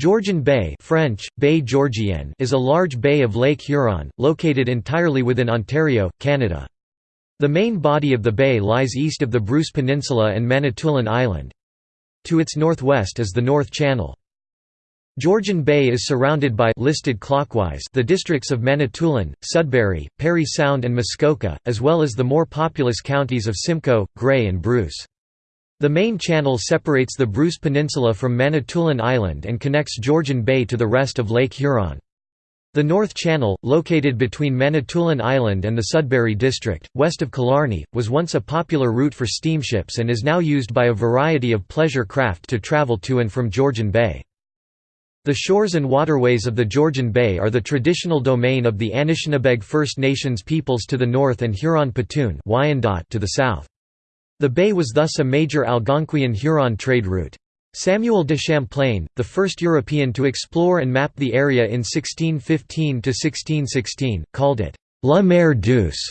Georgian Bay French, Baie Georgienne is a large bay of Lake Huron, located entirely within Ontario, Canada. The main body of the bay lies east of the Bruce Peninsula and Manitoulin Island. To its northwest is the North Channel. Georgian Bay is surrounded by listed clockwise the districts of Manitoulin, Sudbury, Parry Sound and Muskoka, as well as the more populous counties of Simcoe, Grey and Bruce. The main channel separates the Bruce Peninsula from Manitoulin Island and connects Georgian Bay to the rest of Lake Huron. The North Channel, located between Manitoulin Island and the Sudbury District, west of Killarney, was once a popular route for steamships and is now used by a variety of pleasure craft to travel to and from Georgian Bay. The shores and waterways of the Georgian Bay are the traditional domain of the Anishinaabeg First Nations peoples to the north and Huron-Petun to the south. The bay was thus a major Algonquian-Huron trade route. Samuel de Champlain, the first European to explore and map the area in 1615–1616, called it «La mer douce»,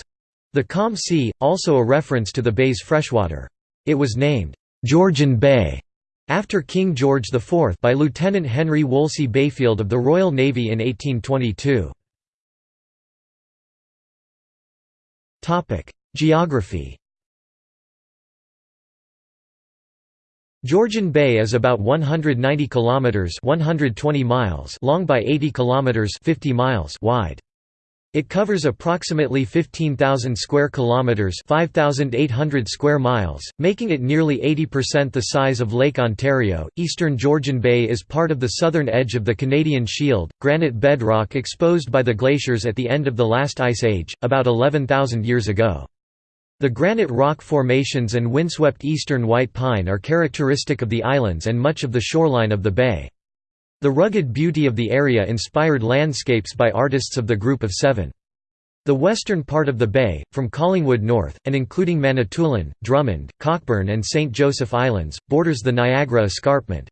the calm sea, also a reference to the bay's freshwater. It was named «Georgian Bay» after King George IV by Lieutenant Henry Wolsey Bayfield of the Royal Navy in 1822. Geography Georgian Bay is about 190 kilometers (120 miles) long by 80 kilometers (50 miles) wide. It covers approximately 15,000 square kilometers, 5,800 square miles, making it nearly 80% the size of Lake Ontario. Eastern Georgian Bay is part of the southern edge of the Canadian Shield, granite bedrock exposed by the glaciers at the end of the last ice age, about 11,000 years ago. The granite rock formations and windswept eastern white pine are characteristic of the islands and much of the shoreline of the bay. The rugged beauty of the area inspired landscapes by artists of the Group of Seven. The western part of the bay, from Collingwood north, and including Manitoulin, Drummond, Cockburn and St. Joseph Islands, borders the Niagara Escarpment.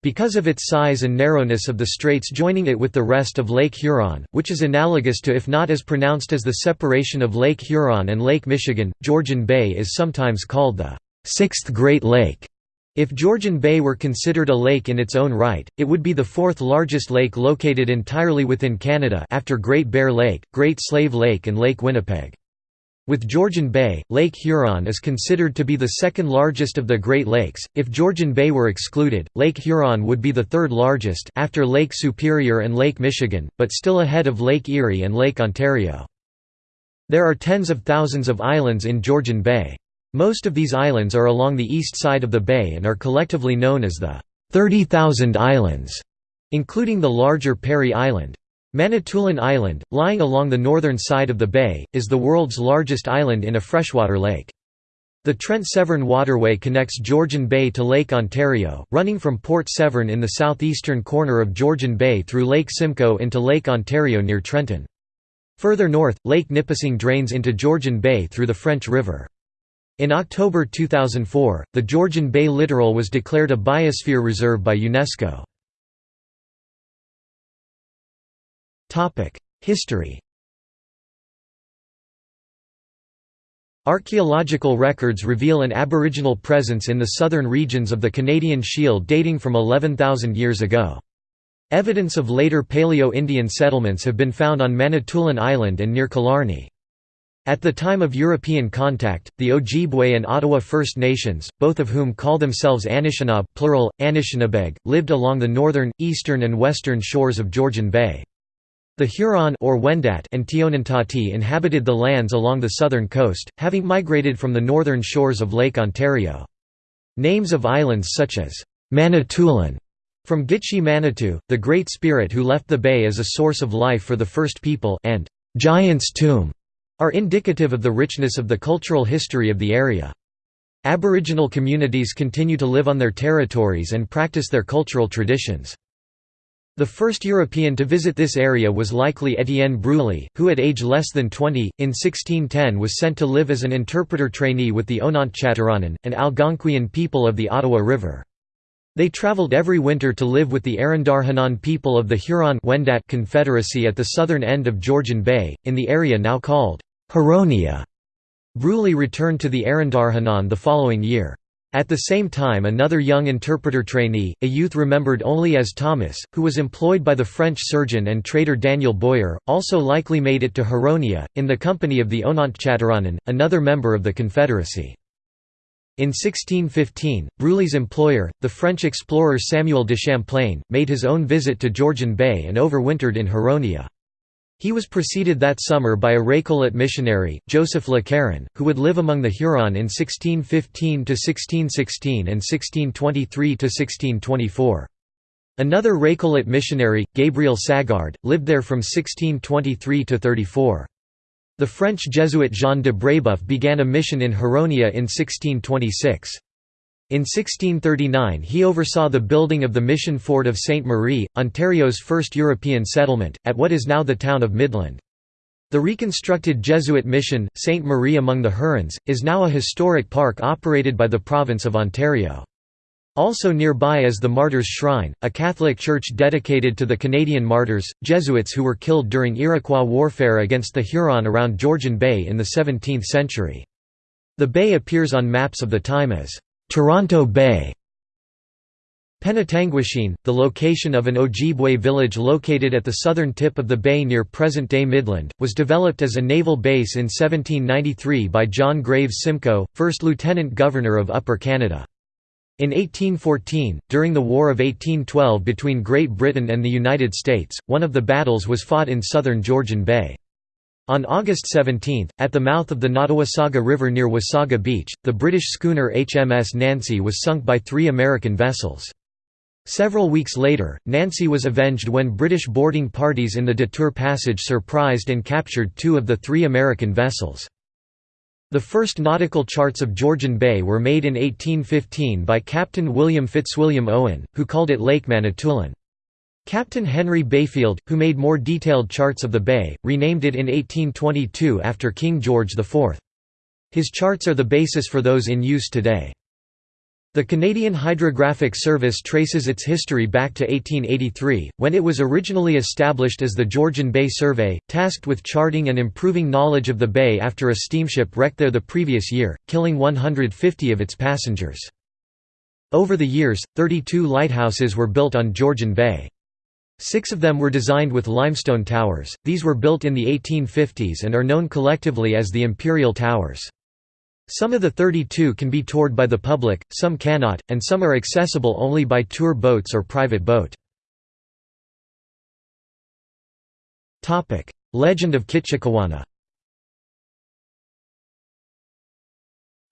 Because of its size and narrowness of the straits joining it with the rest of Lake Huron, which is analogous to if not as pronounced as the separation of Lake Huron and Lake Michigan, Georgian Bay is sometimes called the Sixth Great Lake. If Georgian Bay were considered a lake in its own right, it would be the fourth largest lake located entirely within Canada after Great Bear Lake, Great Slave Lake and Lake Winnipeg. With Georgian Bay, Lake Huron is considered to be the second largest of the Great Lakes. If Georgian Bay were excluded, Lake Huron would be the third largest after Lake Superior and Lake Michigan, but still ahead of Lake Erie and Lake Ontario. There are tens of thousands of islands in Georgian Bay. Most of these islands are along the east side of the bay and are collectively known as the 30,000 Islands, including the larger Parry Island. Manitoulin Island, lying along the northern side of the bay, is the world's largest island in a freshwater lake. The Trent Severn Waterway connects Georgian Bay to Lake Ontario, running from Port Severn in the southeastern corner of Georgian Bay through Lake Simcoe into Lake Ontario near Trenton. Further north, Lake Nipissing drains into Georgian Bay through the French River. In October 2004, the Georgian Bay littoral was declared a biosphere reserve by UNESCO. History Archaeological records reveal an Aboriginal presence in the southern regions of the Canadian Shield dating from 11,000 years ago. Evidence of later Paleo-Indian settlements have been found on Manitoulin Island and near Killarney. At the time of European contact, the Ojibwe and Ottawa First Nations, both of whom call themselves Anishinaabe plural, Anishinabeg, lived along the northern, eastern and western shores of Georgian Bay. The Huron or Wendat and Tionantati inhabited the lands along the southern coast, having migrated from the northern shores of Lake Ontario. Names of islands such as Manitoulin from Gitche Manitou, the Great Spirit who left the bay as a source of life for the first people, and Giant's Tomb are indicative of the richness of the cultural history of the area. Aboriginal communities continue to live on their territories and practice their cultural traditions. The first European to visit this area was likely Étienne Brulé, who at age less than 20, in 1610 was sent to live as an interpreter trainee with the Ononthchatiranen, an Algonquian people of the Ottawa River. They travelled every winter to live with the Arandarhanan people of the Huron-Wendat Confederacy at the southern end of Georgian Bay, in the area now called Huronia. Brulé returned to the Arandarhanan the following year. At the same time another young interpreter trainee, a youth remembered only as Thomas, who was employed by the French surgeon and trader Daniel Boyer, also likely made it to Huronia, in the company of the Ononthchatiranen, another member of the Confederacy. In 1615, Brulé's employer, the French explorer Samuel de Champlain, made his own visit to Georgian Bay and overwintered in Huronia. He was preceded that summer by a Récollet missionary, Joseph Le Caron, who would live among the Huron in 1615–1616 and 1623–1624. Another Récollet missionary, Gabriel Sagard, lived there from 1623 to 34. The French Jesuit Jean de Brébeuf began a mission in Huronia in 1626. In 1639 he oversaw the building of the mission fort of Sainte Marie, Ontario's first European settlement, at what is now the town of Midland. The reconstructed Jesuit mission, Sainte Marie among the Hurons, is now a historic park operated by the province of Ontario. Also nearby is the Martyrs' Shrine, a Catholic church dedicated to the Canadian martyrs, Jesuits who were killed during Iroquois warfare against the Huron around Georgian Bay in the 17th century. The bay appears on maps of the time as Toronto Bay. Penetanguishene, the location of an Ojibwe village located at the southern tip of the bay near present-day Midland, was developed as a naval base in 1793 by John Graves Simcoe, 1st Lieutenant Governor of Upper Canada. In 1814, during the War of 1812 between Great Britain and the United States, one of the battles was fought in southern Georgian Bay. On August 17, at the mouth of the Nottawasaga River near Wasaga Beach, the British schooner HMS Nancy was sunk by three American vessels. Several weeks later, Nancy was avenged when British boarding parties in the Détour Passage surprised and captured two of the three American vessels. The first nautical charts of Georgian Bay were made in 1815 by Captain William Fitzwilliam Owen, who called it Lake Manitoulin. Captain Henry Bayfield, who made more detailed charts of the bay, renamed it in 1822 after King George IV. His charts are the basis for those in use today. The Canadian Hydrographic Service traces its history back to 1883, when it was originally established as the Georgian Bay Survey, tasked with charting and improving knowledge of the bay after a steamship wrecked there the previous year, killing 150 of its passengers. Over the years, 32 lighthouses were built on Georgian Bay. Six of them were designed with limestone towers, these were built in the 1850s and are known collectively as the Imperial Towers. Some of the 32 can be toured by the public, some cannot, and some are accessible only by tour boats or private boat. Legend of Kitchikewana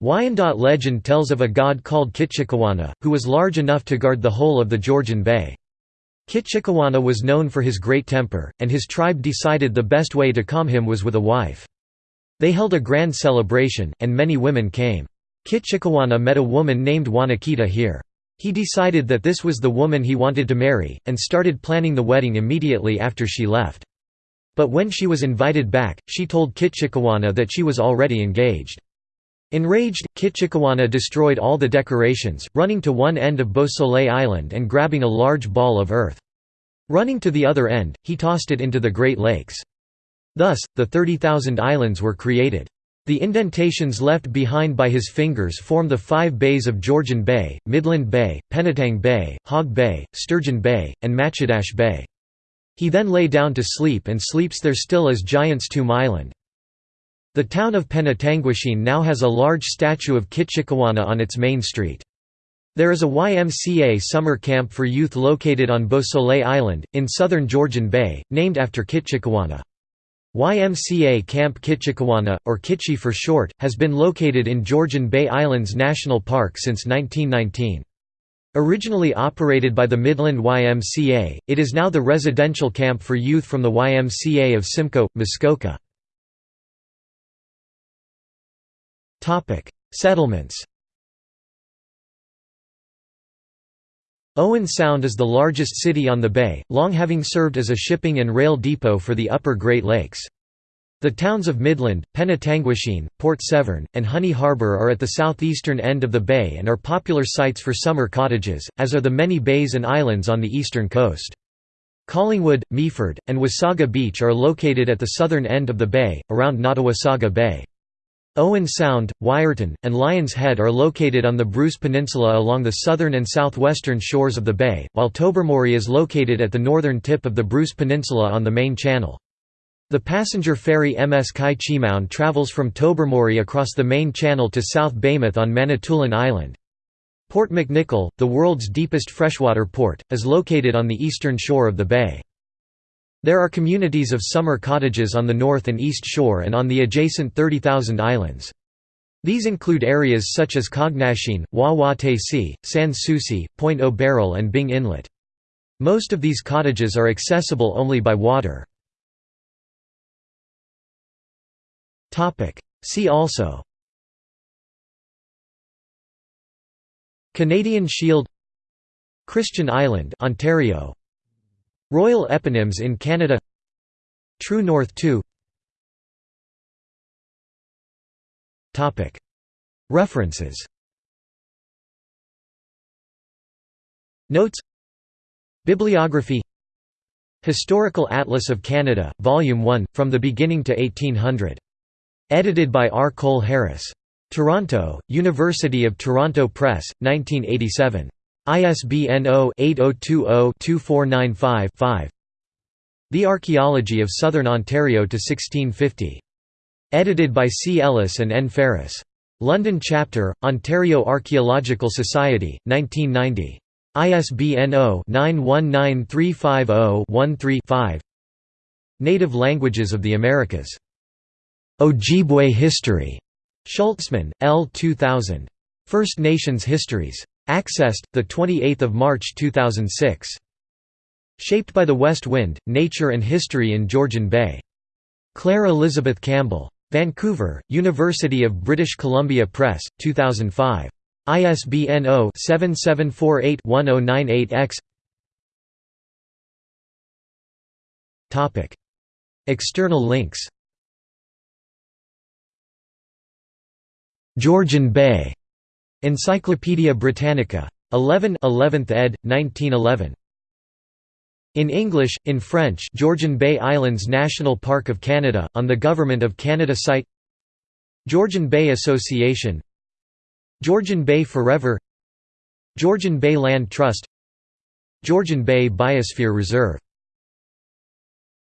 Wyandot legend tells of a god called Kitchikewana, who was large enough to guard the whole of the Georgian Bay. Kitchikewana was known for his great temper, and his tribe decided the best way to calm him was with a wife. They held a grand celebration, and many women came. Kitchikewana met a woman named Wanakita here. He decided that this was the woman he wanted to marry, and started planning the wedding immediately after she left. But when she was invited back, she told Kitchikewana that she was already engaged. Enraged, Kitchikewana destroyed all the decorations, running to one end of Beausoleil Island and grabbing a large ball of earth. Running to the other end, he tossed it into the Great Lakes. Thus, the 30,000 islands were created. The indentations left behind by his fingers form the five bays of Georgian Bay, Midland Bay, Penetang Bay, Hog Bay, Sturgeon Bay, and Matchedash Bay. He then lay down to sleep and sleeps there still as Giant's Tomb Island. The town of Penetanguishene now has a large statue of Kitchikewana on its main street. There is a YMCA summer camp for youth located on Beausoleil Island, in southern Georgian Bay, named after Kitchikewana. YMCA Camp Kitchikewana, or Kitchi for short, has been located in Georgian Bay Islands National Park since 1919. Originally operated by the Midland YMCA, it is now the residential camp for youth from the YMCA of Simcoe, Muskoka. Settlements Owen Sound is the largest city on the bay, long having served as a shipping and rail depot for the upper Great Lakes. The towns of Midland, Penetanguishene, Port Severn, and Honey Harbour are at the southeastern end of the bay and are popular sites for summer cottages, as are the many bays and islands on the eastern coast. Collingwood, Meaford, and Wasaga Beach are located at the southern end of the bay, around Nottawasaga Bay. Owen Sound, Wiarton, and Lion's Head are located on the Bruce Peninsula along the southern and southwestern shores of the bay, while Tobermory is located at the northern tip of the Bruce Peninsula on the main channel. The passenger ferry MS Chi-Cheemaun travels from Tobermory across the main channel to South Baymouth on Manitoulin Island. Port McNicoll, the world's deepest freshwater port, is located on the eastern shore of the bay. There are communities of summer cottages on the north and east shore and on the adjacent 30,000 islands. These include areas such as Cognashene, Wah-Wah-Taysee, Sans Souci, Pointe au Baril and Byng Inlet. Most of these cottages are accessible only by water. See also Canadian Shield Christian Island Ontario Royal eponyms in Canada True North 2 References Notes Bibliography Historical Atlas of Canada, Volume 1, From the Beginning to 1800. Edited by R. Cole Harris. Toronto, University of Toronto Press, 1987. ISBN 0-8020-2495-5 The Archaeology of Southern Ontario to 1650. Edited by C. Ellis and N. Ferris. London Chapter, Ontario Archaeological Society, 1990. ISBN 0-919350-13-5 Native Languages of the Americas. Ojibwe History. Schultzman, L. 2000. First Nations Histories. Accessed, 28 March 2006. Shaped by the West Wind, Nature and History in Georgian Bay. Claire Elizabeth Campbell. Vancouver, University of British Columbia Press, 2005. ISBN 0-7748-1098-X External links Georgian Bay Encyclopædia Britannica. 11 11th ed., 1911. In English, in French Georgian Bay Islands National Park of Canada, on the Government of Canada site Georgian Bay Association Georgian Bay Forever Georgian Bay Land Trust Georgian Bay Biosphere Reserve